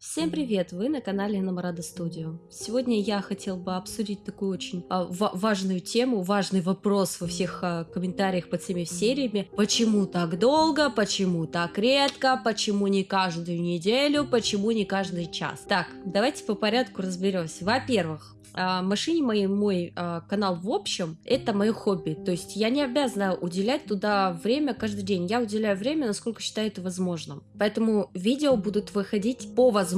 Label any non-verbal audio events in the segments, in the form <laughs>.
Всем привет! Вы на канале Намарада Студио. Сегодня я хотел бы обсудить такую очень а, важную тему, важный вопрос во всех а, комментариях под всеми сериями. Почему так долго? Почему так редко? Почему не каждую неделю? Почему не каждый час? Так, давайте по порядку разберемся. Во-первых, а, машине моей мой а, канал в общем это мое хобби то есть я не обязана уделять туда время каждый день я уделяю время насколько считаю это возможным поэтому видео будут выходить по возможности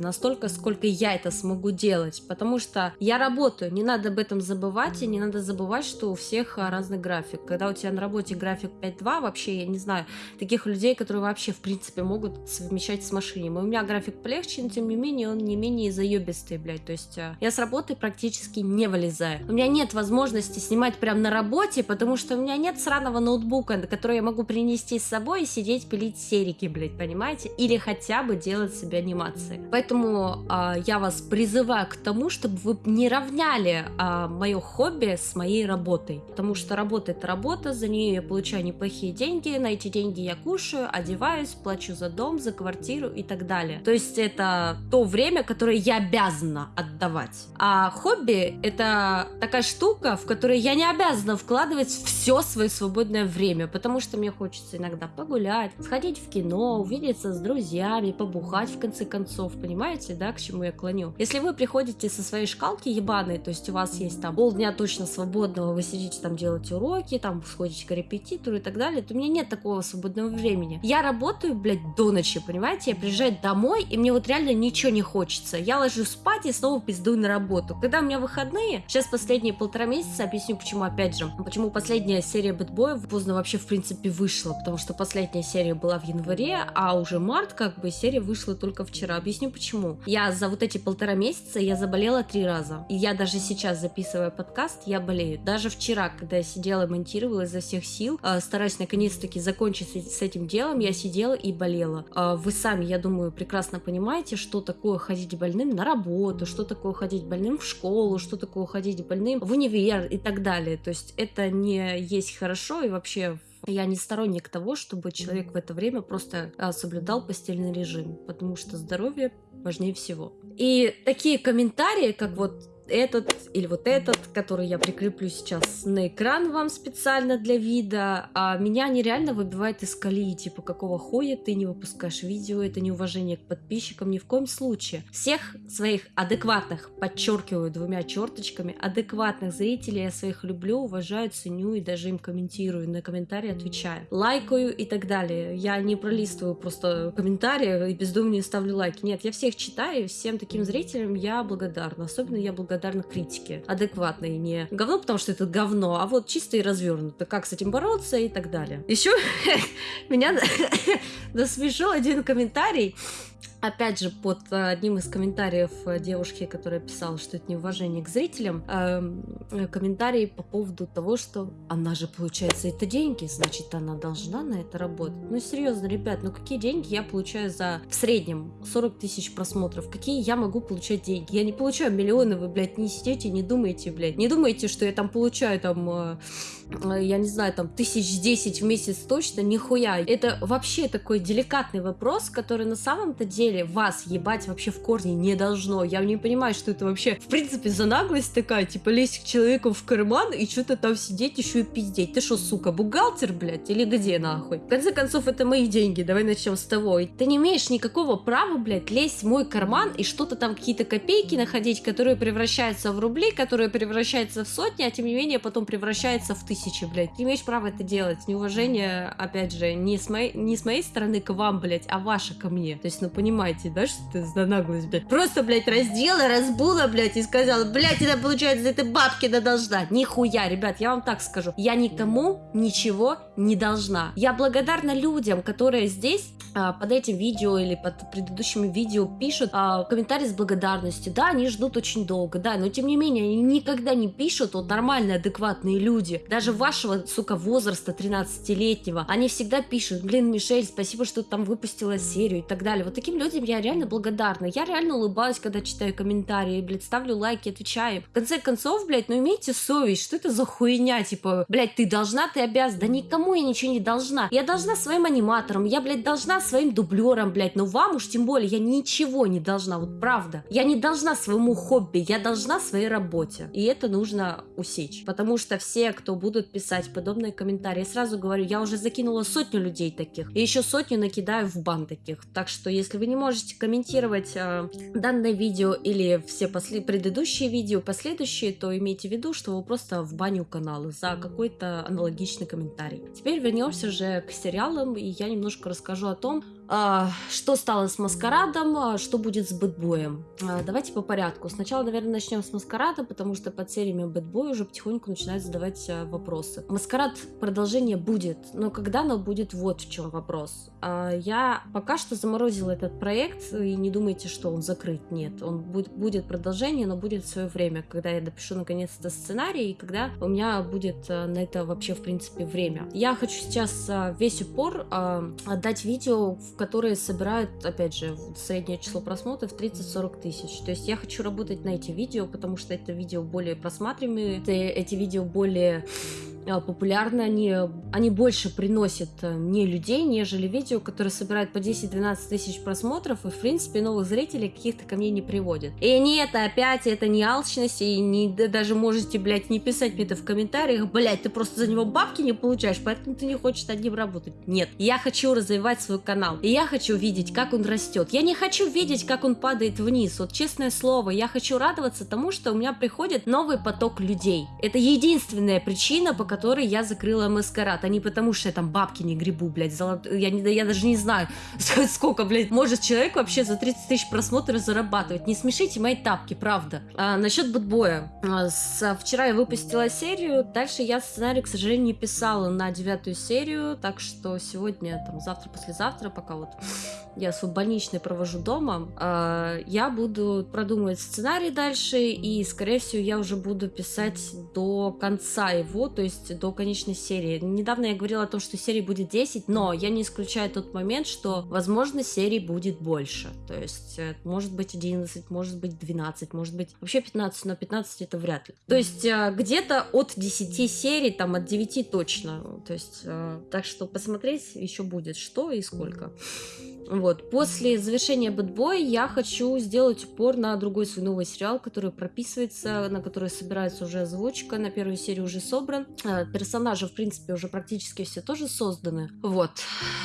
настолько сколько я это смогу делать потому что я работаю не надо об этом забывать и не надо забывать что у всех а, разный график когда у тебя на работе график 5-2 вообще я не знаю таких людей которые вообще в принципе могут совмещать с машиной у меня график полегче но тем не менее он не менее заебистый блядь то есть я с работы практически не вылезаю. У меня нет возможности снимать прям на работе, потому что у меня нет сраного ноутбука, на который я могу принести с собой и сидеть пилить серики, блядь, понимаете? Или хотя бы делать себе анимации. Поэтому э, я вас призываю к тому, чтобы вы не равняли э, мое хобби с моей работой. Потому что работа это работа, за нее я получаю неплохие деньги, на эти деньги я кушаю, одеваюсь, плачу за дом, за квартиру и так далее. То есть это то время, которое я обязана отдавать. А хобби — это такая штука, в которой я не обязана вкладывать все свое свободное время, потому что мне хочется иногда погулять, сходить в кино, увидеться с друзьями, побухать в конце концов, понимаете, да, к чему я клоню? Если вы приходите со своей шкалки ебаной, то есть у вас есть там полдня точно свободного, вы сидите там делаете уроки, там сходите к репетитору и так далее, то у меня нет такого свободного времени. Я работаю, блядь, до ночи, понимаете? Я приезжаю домой, и мне вот реально ничего не хочется. Я ложусь спать и снова пиздую на работу. Когда у меня выходные, сейчас последние полтора месяца, объясню почему опять же, почему последняя серия бэтбоев поздно вообще в принципе вышла, потому что последняя серия была в январе, а уже март как бы серия вышла только вчера. Объясню почему. Я за вот эти полтора месяца я заболела три раза. И я даже сейчас записывая подкаст, я болею. Даже вчера, когда я сидела монтировала изо всех сил, э, стараясь наконец-таки закончить с этим делом, я сидела и болела. Э, вы сами, я думаю, прекрасно понимаете, что такое ходить больным на работу, что такое ходить больным в школу, что такое ходить больным в универ и так далее. То есть это не есть хорошо и вообще я не сторонник того, чтобы человек в это время просто а, соблюдал постельный режим, потому что здоровье важнее всего. И такие комментарии, как вот этот или вот этот, который я прикреплю сейчас на экран вам специально для вида, а меня нереально выбивает из колеи, типа, какого хуя ты не выпускаешь видео, это неуважение к подписчикам, ни в коем случае. Всех своих адекватных, подчеркиваю двумя черточками, адекватных зрителей я своих люблю, уважаю, ценю и даже им комментирую, на комментарии отвечаю, лайкаю и так далее. Я не пролистываю просто комментарии и бездумно не ставлю лайки. Нет, я всех читаю, всем таким зрителям я благодарна. Особенно я благодарна благодарна критике. Адекватной, не говно, потому что это говно, а вот чисто и развернуто. Как с этим бороться и так далее. Еще <laughs> меня <laughs> насмешил один комментарий опять же, под э, одним из комментариев э, девушки, которая писала, что это неуважение к зрителям, э, комментарий по поводу того, что она же получает за это деньги, значит, она должна на это работать. Ну, серьезно, ребят, ну какие деньги я получаю за в среднем 40 тысяч просмотров? Какие я могу получать деньги? Я не получаю миллионы, вы, блядь, не сидите, не думаете, блядь. Не думаете, что я там получаю там, э, я не знаю, там тысяч десять в месяц точно, нихуя. Это вообще такой деликатный вопрос, который на самом-то деле деле вас ебать вообще в корне не должно. Я не понимаю, что это вообще в принципе за наглость такая, типа лезть к человеку в карман и что-то там сидеть еще и пиздеть. Ты что, сука, бухгалтер, блядь, или где нахуй? В конце концов, это мои деньги, давай начнем с того. Ты не имеешь никакого права, блядь, лезть в мой карман и что-то там, какие-то копейки находить, которые превращаются в рубли, которые превращаются в сотни, а тем не менее потом превращаются в тысячи, блядь. Ты имеешь право это делать. Неуважение, опять же, не с моей, не с моей стороны к вам, блядь, а ваше ко мне. То есть, ну, понимаете, да, что это за наглость, блядь? Просто, блядь, раздела, разбула, блядь, и сказала, блядь, это получается, это бабки да должна. Нихуя, ребят, я вам так скажу. Я никому ничего не должна. Я благодарна людям, которые здесь а, под этим видео или под предыдущими видео пишут а, комментарии с благодарностью. Да, они ждут очень долго, да, но тем не менее, они никогда не пишут, вот нормальные, адекватные люди. Даже вашего, сука, возраста 13-летнего, они всегда пишут, блин, Мишель, спасибо, что ты там выпустила серию и так далее. Вот таким людям я реально благодарна. Я реально улыбаюсь, когда читаю комментарии, блядь, ставлю лайки, отвечаю. В конце концов, блядь, ну имейте совесть, что это за хуйня, типа, блядь, ты должна, ты обязана. Да никому никому я ничего не должна. Я должна своим аниматорам, я, блядь, должна своим дублерам, блядь, но вам уж тем более я ничего не должна, вот правда. Я не должна своему хобби, я должна своей работе. И это нужно усечь. Потому что все, кто будут писать подобные комментарии, сразу говорю, я уже закинула сотню людей таких, и еще сотню накидаю в бан таких. Так что, если вы не можете комментировать э, данное видео или все после предыдущие видео, последующие, то имейте в виду, что вы просто в баню канала за какой-то аналогичный комментарий. Теперь вернемся уже к сериалам, и я немножко расскажу о том, что стало с Маскарадом, а, что будет с Бэтбоем. А, давайте по порядку. Сначала, наверное, начнем с Маскарада, потому что под сериями Бэтбой уже потихоньку начинают задавать вопросы. Маскарад продолжение будет, но когда оно будет, вот в чем вопрос. Я пока что заморозила этот проект, и не думайте, что он закрыт. Нет, он будет, будет продолжение, но будет в свое время, когда я допишу наконец-то сценарий, и когда у меня будет на это вообще, в принципе, время. Я хочу сейчас весь упор отдать видео, в которые собирают, опять же, среднее число просмотров 30-40 тысяч. То есть я хочу работать на эти видео, потому что это видео более просматриваемые, эти видео более популярны, они, они больше приносят э, мне людей, нежели видео, которые собирают по 10-12 тысяч просмотров и, в принципе, новых зрителей каких-то ко мне не приводят. И не это опять, это не алчность, и не, даже можете, блядь, не писать мне это в комментариях, блядь, ты просто за него бабки не получаешь, поэтому ты не хочешь над ним работать. Нет, я хочу развивать свой канал, и я хочу видеть, как он растет. Я не хочу видеть, как он падает вниз, вот честное слово, я хочу радоваться тому, что у меня приходит новый поток людей. Это единственная причина, по которой я закрыла маскарад, а не потому, что я там бабки не грибу, блядь, золот... я, не, я даже не знаю, <laughs> сколько, блядь, может человек вообще за 30 тысяч просмотров зарабатывать. Не смешите мои тапки, правда. А, насчет бэтбоя. А, вчера я выпустила серию, дальше я сценарий, к сожалению, не писала на девятую серию, так что сегодня, там, завтра, послезавтра, пока вот <laughs> я свой больничный провожу дома, а, я буду продумывать сценарий дальше, и, скорее всего, я уже буду писать до конца его, то есть есть до конечной серии. Недавно я говорила о том, что серий будет 10, но я не исключаю тот момент, что, возможно, серий будет больше. То есть, э, может быть 11, может быть 12, может быть вообще 15, но 15 это вряд ли. То есть, э, где-то от 10 серий, там от 9 точно. То есть, э, так что посмотреть еще будет, что и сколько. Вот. После завершения Бэтбоя я хочу сделать упор на другой свой новый сериал, который прописывается, на который собирается уже озвучка, на первую серию уже собран. А, персонажи, в принципе, уже практически все тоже созданы. Вот.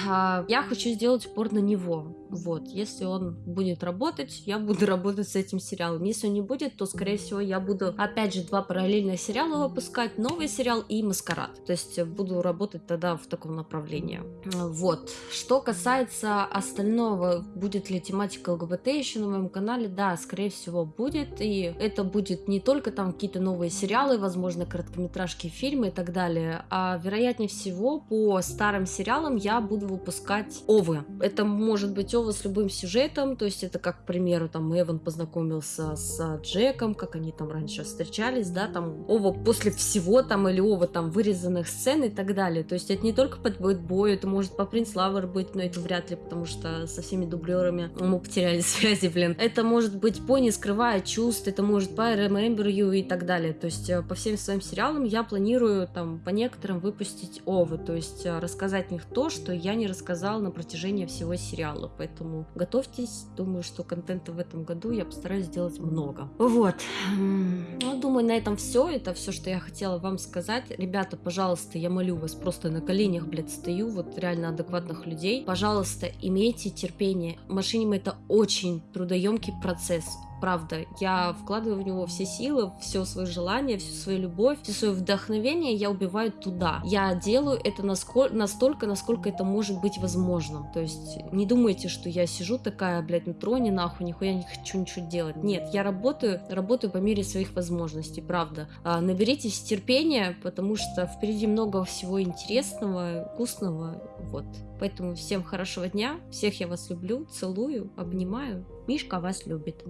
А, я хочу сделать упор на него. Вот. Если он будет работать, я буду <laughs> работать с этим сериалом. Если он не будет, то, скорее всего, я буду, опять же, два параллельных сериала выпускать. Новый сериал и Маскарад. То есть буду работать тогда в таком направлении. Вот. Что касается остального, будет ли тематика ЛГБТ еще на моем канале, да, скорее всего будет, и это будет не только там какие-то новые сериалы, возможно, короткометражки, фильмы и так далее, а вероятнее всего по старым сериалам я буду выпускать овы. Это может быть овы с любым сюжетом, то есть это как, к примеру, там Эван познакомился с Джеком, как они там раньше встречались, да, там ова после всего там или ова там вырезанных сцен и так далее, то есть это не только под бой, это может по Принц Лавер быть, но это вряд ли, потому что что со всеми дублерами мы потеряли <laughs> связи, блин. Это может быть по не скрывая чувств, это может по Remember You и так далее. То есть э, по всем своим сериалам я планирую там по некоторым выпустить овы, то есть э, рассказать в них то, что я не рассказал на протяжении всего сериала. Поэтому готовьтесь, думаю, что контента в этом году я постараюсь сделать много. Вот. Ну, думаю, на этом все. Это все, что я хотела вам сказать. Ребята, пожалуйста, я молю вас, просто на коленях, блядь, стою, вот реально адекватных людей. Пожалуйста, имейте имейте терпение. Машиним это очень трудоемкий процесс. Правда, я вкладываю в него все силы, все свое желание, всю свою любовь, все свое вдохновение я убиваю туда. Я делаю это насколько, настолько, насколько это может быть возможным. То есть не думайте, что я сижу такая, блядь, на троне, нахуй, нихуя не хочу ничего делать. Нет, я работаю, работаю по мере своих возможностей, правда. А, наберитесь терпения, потому что впереди много всего интересного, вкусного, вот. Поэтому всем хорошего дня, всех я вас люблю, целую, обнимаю. Мишка вас любит.